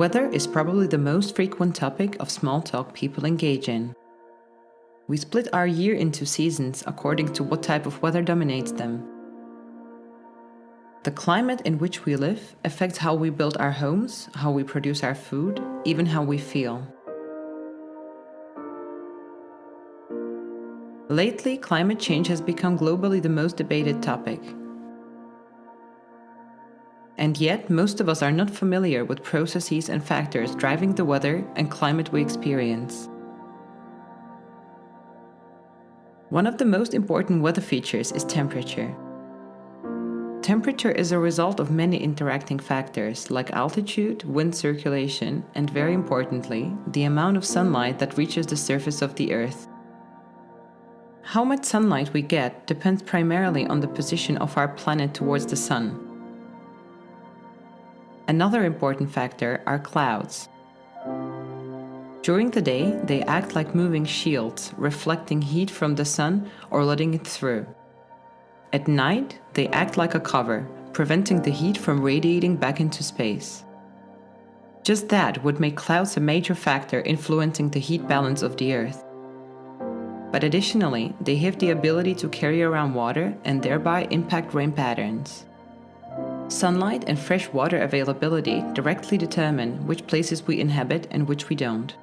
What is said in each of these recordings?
Weather is probably the most frequent topic of small talk people engage in. We split our year into seasons according to what type of weather dominates them. The climate in which we live affects how we build our homes, how we produce our food, even how we feel. Lately, climate change has become globally the most debated topic. And yet, most of us are not familiar with processes and factors driving the weather and climate we experience. One of the most important weather features is temperature. Temperature is a result of many interacting factors like altitude, wind circulation, and very importantly, the amount of sunlight that reaches the surface of the Earth. How much sunlight we get depends primarily on the position of our planet towards the sun. Another important factor are clouds. During the day, they act like moving shields, reflecting heat from the sun or letting it through. At night, they act like a cover, preventing the heat from radiating back into space. Just that would make clouds a major factor influencing the heat balance of the Earth. But additionally, they have the ability to carry around water and thereby impact rain patterns. Sunlight and fresh water availability directly determine which places we inhabit and which we don't.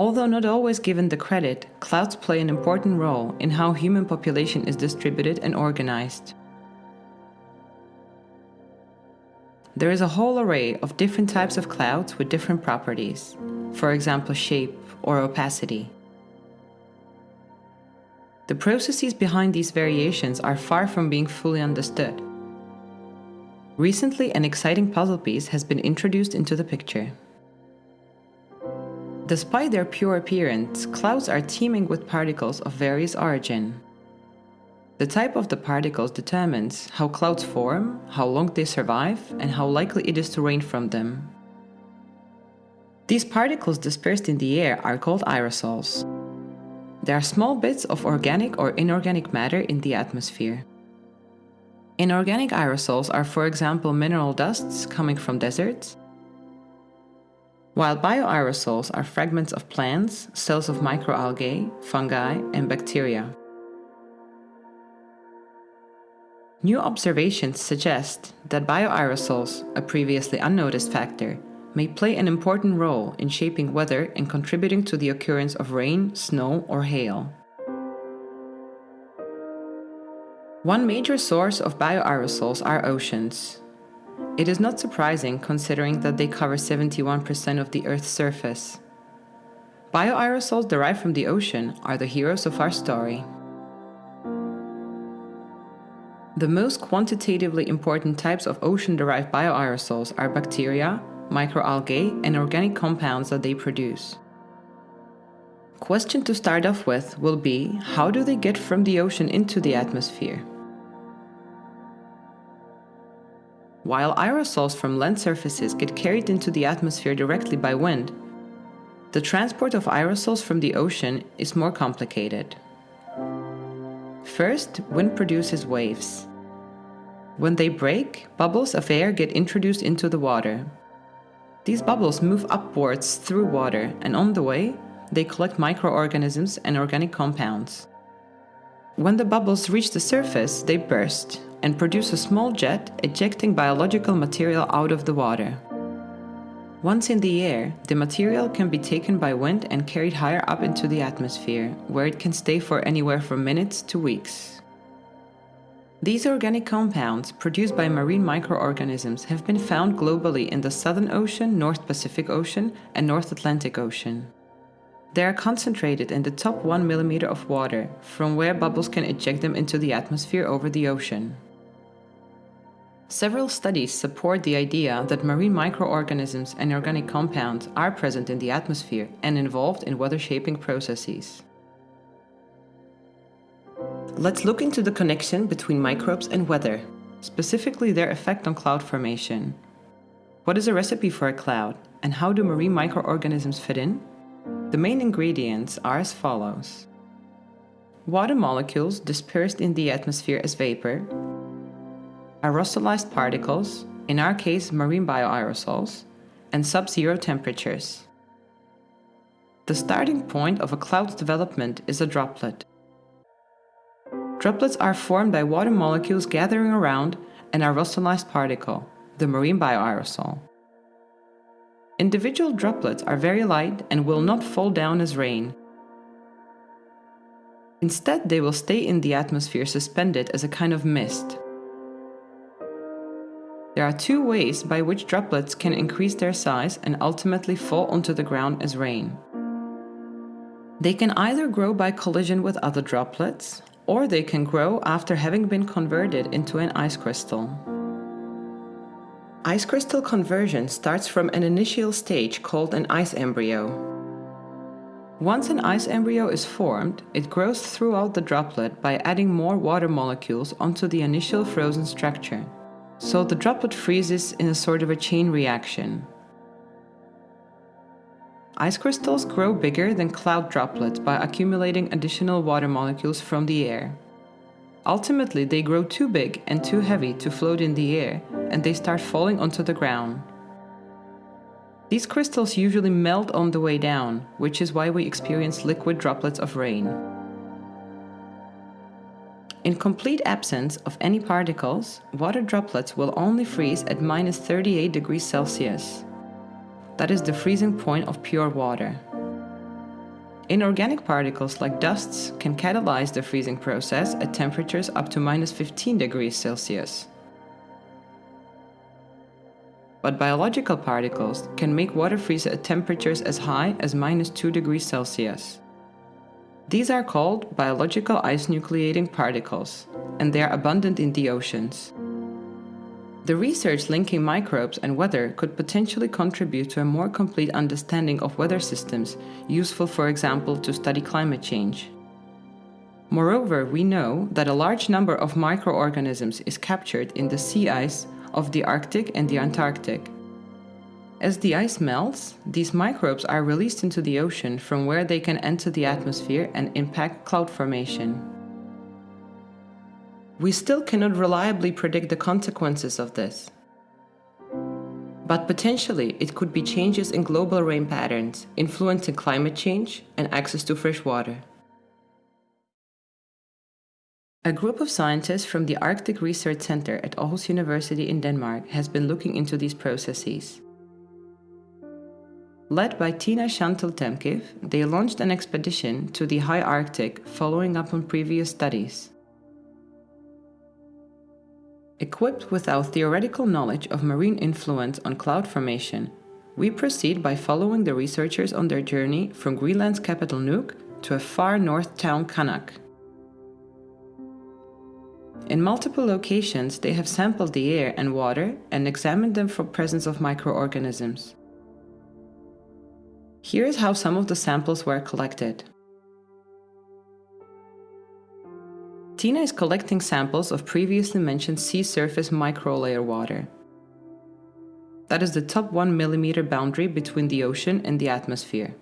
Although not always given the credit, clouds play an important role in how human population is distributed and organized. There is a whole array of different types of clouds with different properties, for example shape or opacity. The processes behind these variations are far from being fully understood. Recently, an exciting puzzle piece has been introduced into the picture. Despite their pure appearance, clouds are teeming with particles of various origin. The type of the particles determines how clouds form, how long they survive, and how likely it is to rain from them. These particles dispersed in the air are called aerosols. There are small bits of organic or inorganic matter in the atmosphere. Inorganic aerosols are for example mineral dusts coming from deserts, while bioaerosols are fragments of plants, cells of microalgae, fungi and bacteria. New observations suggest that bioaerosols, a previously unnoticed factor, may play an important role in shaping weather and contributing to the occurrence of rain, snow or hail. One major source of bioaerosols are oceans. It is not surprising considering that they cover 71% of the Earth's surface. Bioaerosols derived from the ocean are the heroes of our story. The most quantitatively important types of ocean-derived bioaerosols are bacteria, microalgae, and organic compounds that they produce. Question to start off with will be, how do they get from the ocean into the atmosphere? While aerosols from land surfaces get carried into the atmosphere directly by wind, the transport of aerosols from the ocean is more complicated. First, wind produces waves. When they break, bubbles of air get introduced into the water, these bubbles move upwards through water and on the way, they collect microorganisms and organic compounds. When the bubbles reach the surface, they burst and produce a small jet ejecting biological material out of the water. Once in the air, the material can be taken by wind and carried higher up into the atmosphere, where it can stay for anywhere from minutes to weeks. These organic compounds produced by marine microorganisms have been found globally in the Southern Ocean, North Pacific Ocean and North Atlantic Ocean. They are concentrated in the top 1 millimeter of water, from where bubbles can eject them into the atmosphere over the ocean. Several studies support the idea that marine microorganisms and organic compounds are present in the atmosphere and involved in weather shaping processes. Let's look into the connection between microbes and weather, specifically their effect on cloud formation. What is a recipe for a cloud, and how do marine microorganisms fit in? The main ingredients are as follows. Water molecules dispersed in the atmosphere as vapor, aerosolized particles, in our case marine bioaerosols, and sub-zero temperatures. The starting point of a cloud's development is a droplet. Droplets are formed by water molecules gathering around an aerosolized particle, the marine bioaerosol. Individual droplets are very light and will not fall down as rain. Instead, they will stay in the atmosphere suspended as a kind of mist. There are two ways by which droplets can increase their size and ultimately fall onto the ground as rain. They can either grow by collision with other droplets, or they can grow after having been converted into an ice crystal. Ice crystal conversion starts from an initial stage called an ice embryo. Once an ice embryo is formed, it grows throughout the droplet by adding more water molecules onto the initial frozen structure. So the droplet freezes in a sort of a chain reaction. Ice crystals grow bigger than cloud droplets by accumulating additional water molecules from the air. Ultimately, they grow too big and too heavy to float in the air, and they start falling onto the ground. These crystals usually melt on the way down, which is why we experience liquid droplets of rain. In complete absence of any particles, water droplets will only freeze at minus 38 degrees Celsius. That is the freezing point of pure water. Inorganic particles like dusts can catalyze the freezing process at temperatures up to minus 15 degrees Celsius. But biological particles can make water freeze at temperatures as high as minus 2 degrees Celsius. These are called biological ice nucleating particles, and they are abundant in the oceans. The research linking microbes and weather could potentially contribute to a more complete understanding of weather systems, useful for example to study climate change. Moreover, we know that a large number of microorganisms is captured in the sea ice of the Arctic and the Antarctic. As the ice melts, these microbes are released into the ocean from where they can enter the atmosphere and impact cloud formation. We still cannot reliably predict the consequences of this. But potentially, it could be changes in global rain patterns, influencing climate change and access to fresh water. A group of scientists from the Arctic Research Center at Aarhus University in Denmark has been looking into these processes. Led by Tina Šantl-Temkiv, they launched an expedition to the high Arctic following up on previous studies. Equipped with our theoretical knowledge of marine influence on cloud formation, we proceed by following the researchers on their journey from Greenland's capital Nuuk to a far north town Qaanaaq. In multiple locations, they have sampled the air and water and examined them for presence of microorganisms. Here is how some of the samples were collected. Tina is collecting samples of previously mentioned sea surface microlayer water. That is the top 1 mm boundary between the ocean and the atmosphere.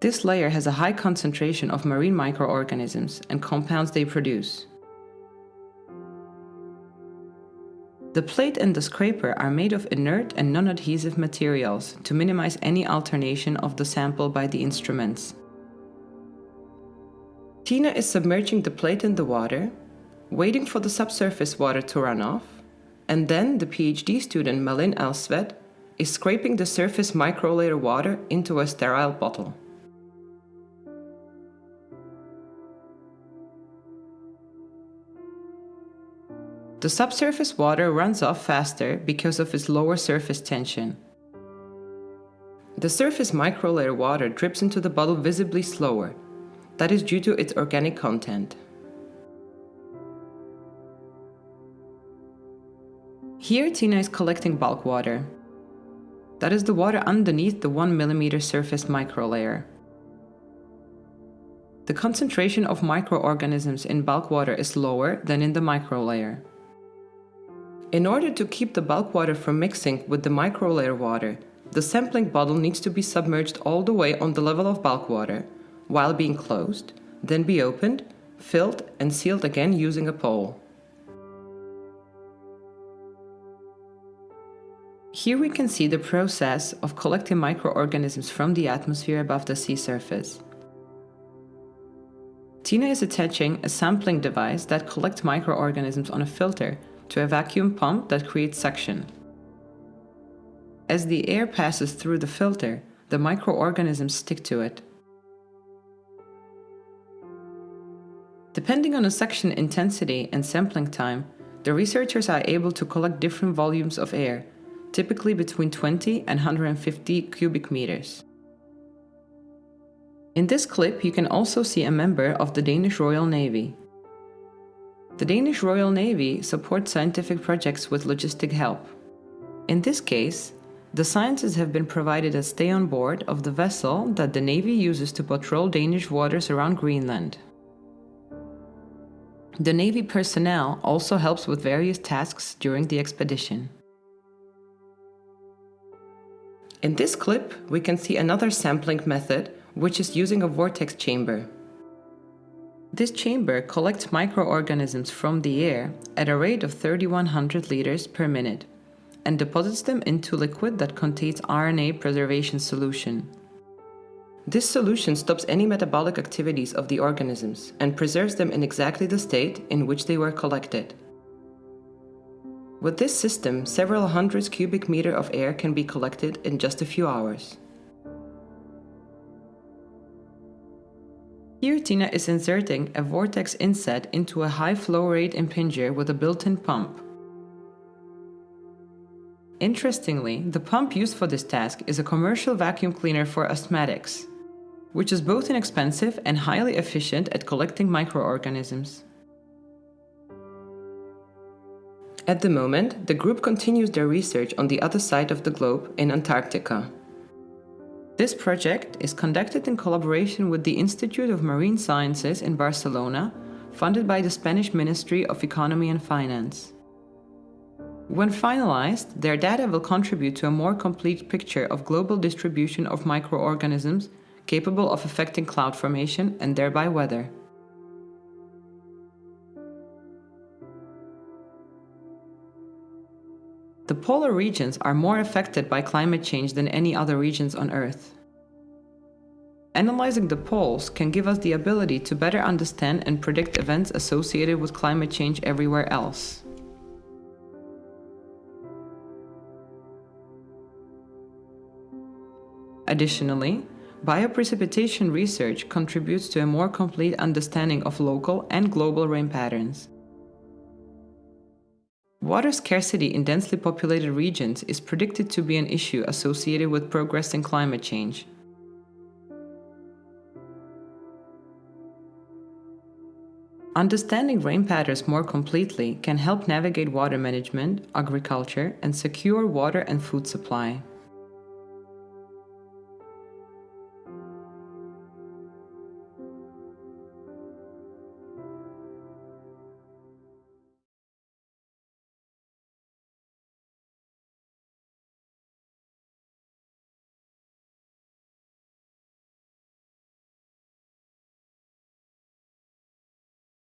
This layer has a high concentration of marine microorganisms and compounds they produce. The plate and the scraper are made of inert and non-adhesive materials to minimize any alternation of the sample by the instruments. Tina is submerging the plate in the water, waiting for the subsurface water to run off, and then the PhD student Malin Alsved is scraping the surface microlayer water into a sterile bottle. The subsurface water runs off faster because of its lower surface tension. The surface microlayer water drips into the bottle visibly slower, that is due to its organic content. Here Tina is collecting bulk water. That is the water underneath the 1 mm surface microlayer. The concentration of microorganisms in bulk water is lower than in the microlayer. In order to keep the bulk water from mixing with the microlayer water, the sampling bottle needs to be submerged all the way on the level of bulk water, while being closed, then be opened, filled and sealed again using a pole. Here we can see the process of collecting microorganisms from the atmosphere above the sea surface. Tina is attaching a sampling device that collects microorganisms on a filter to a vacuum pump that creates suction. As the air passes through the filter, the microorganisms stick to it. Depending on the suction intensity and sampling time, the researchers are able to collect different volumes of air, typically between 20 and 150 cubic meters. In this clip, you can also see a member of the Danish Royal Navy. The Danish Royal Navy supports scientific projects with logistic help. In this case, the scientists have been provided a stay on board of the vessel that the Navy uses to patrol Danish waters around Greenland. The Navy personnel also helps with various tasks during the expedition. In this clip, we can see another sampling method which is using a vortex chamber. This chamber collects microorganisms from the air at a rate of 3100 liters per minute and deposits them into liquid that contains RNA preservation solution. This solution stops any metabolic activities of the organisms and preserves them in exactly the state in which they were collected. With this system, several hundreds cubic meter of air can be collected in just a few hours. Here Tina is inserting a vortex inset into a high flow rate impinger with a built-in pump. Interestingly, the pump used for this task is a commercial vacuum cleaner for asthmatics, which is both inexpensive and highly efficient at collecting microorganisms. At the moment, the group continues their research on the other side of the globe in Antarctica. This project is conducted in collaboration with the Institute of Marine Sciences in Barcelona, funded by the Spanish Ministry of Economy and Finance. When finalized, their data will contribute to a more complete picture of global distribution of microorganisms capable of affecting cloud formation and thereby weather. The polar regions are more affected by climate change than any other regions on Earth. Analyzing the poles can give us the ability to better understand and predict events associated with climate change everywhere else. Additionally, bioprecipitation research contributes to a more complete understanding of local and global rain patterns. Water scarcity in densely populated regions is predicted to be an issue associated with progressing climate change. Understanding rain patterns more completely can help navigate water management, agriculture, and secure water and food supply.